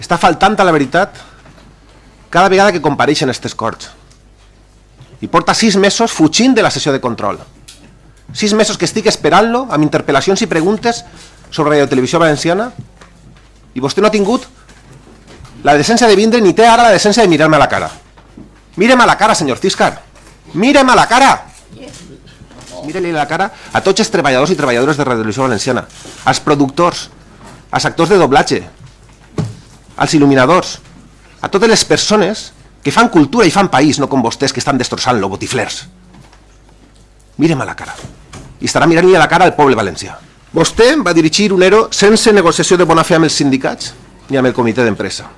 està faltant a la veritat cada vegada que compareixen aquestes corts. I porta sis mesos fugint de la sessió de control. Sis mesos que estic esperant-lo amb interpel·lacions i preguntes sobre Radio Televisió Valenciana i vostè no ha tingut la decència de vindre ni té ara la decència de mirar-me a la cara. Mirem a la cara, senyor Ciscar. Mirem a la cara. Mire-li la cara a tots els treballadors i treballadores de Radio Televisió Valenciana, als productors, als actors de doblatge, als il·luminadors, a totes les persones que fan cultura i fan país, no com vostès que estan destrossant-lo, botiflers. Mirem a la cara. I estarà mirant-li a la cara al poble valencià. Vostè va dirigir un ERO sense negociació de bona fe amb els sindicats ni amb el comitè d'empresa.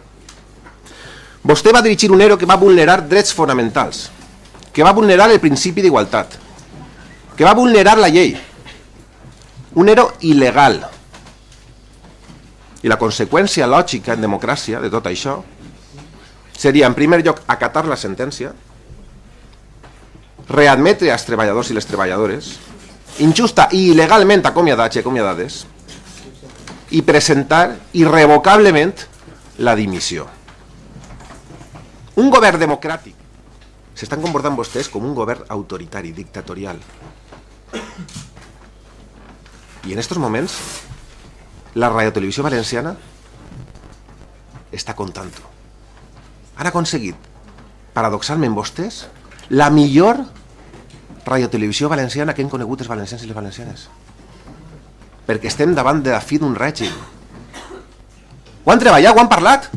Vostè va dirigir un ERO que va vulnerar drets fonamentals, que va vulnerar el principi d'igualtat, que va vulnerar la llei. Un ERO il·legal. I la conseqüència lògica en democràcia de tot això seria, en primer lloc, acatar la sentència, readmetre als treballadors i les treballadores, injusta i il·legalment acomiadats i acomiadades, i presentar irrevocablement la dimissió. Un govern democràtic. S'estan comportant vostès com un govern autoritari, dictatorial. I en estos moments, la radiotelevisió valenciana està contant-ho han aconseguit, paradoxalment vostès, la millor radiotelevisió valenciana que han conegut els valencians i les valencianes. Perquè estem davant de la fi d'un règim. Ho han treballat, ho han parlat.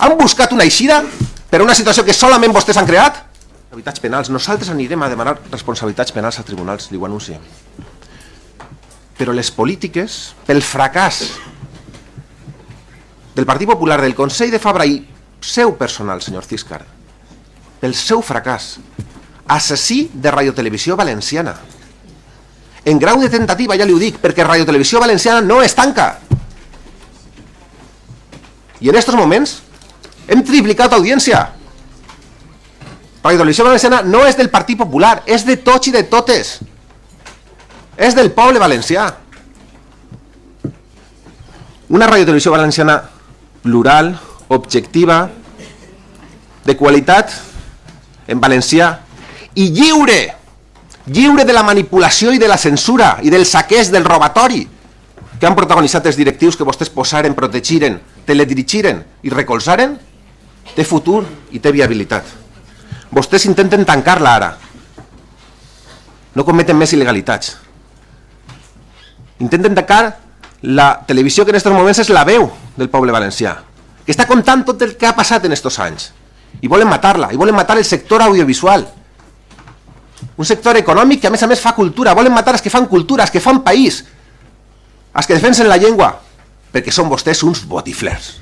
Han buscat una eixida per una situació que solament vostès han creat. Responsabilitats penals. Nosaltres anirem a demanar responsabilitats penals a tribunals, li ho anunciem. Però les polítiques, pel fracàs del Partit Popular, del Consell de Fabra i seu personal, senyor Ciscar, pel seu fracàs, assassí de radiotelevisió valenciana. En grau de tentativa, ja li ho dic, perquè radiotelevisió valenciana no es tanca. I en aquests moments hem triplicat audiència. Radiotelevisió valenciana no és del Partit Popular, és de tots i de totes. És del poble valencià. Una radiotelevisió valenciana plural, objectiva, de qualitat, en valencià, i lliure, lliure de la manipulació i de la censura i del saqueig, del robatori que han protagonitzat els directius que vostès posaren, protegiren, teledirigiren i recolzaren, té futur i té viabilitat. Vostès intenten tancar-la ara. No cometen més il·legalitats. Intenten tancar la televisió que en aquests moments és la veu del poble valencià que està contant tot el que ha passat en aquests anys. I volen matar-la, i volen matar el sector audiovisual. Un sector econòmic que a més a més fa cultura, volen matar els que fan cultura, els que fan país, els que defensen la llengua, perquè són vostès uns botiflers.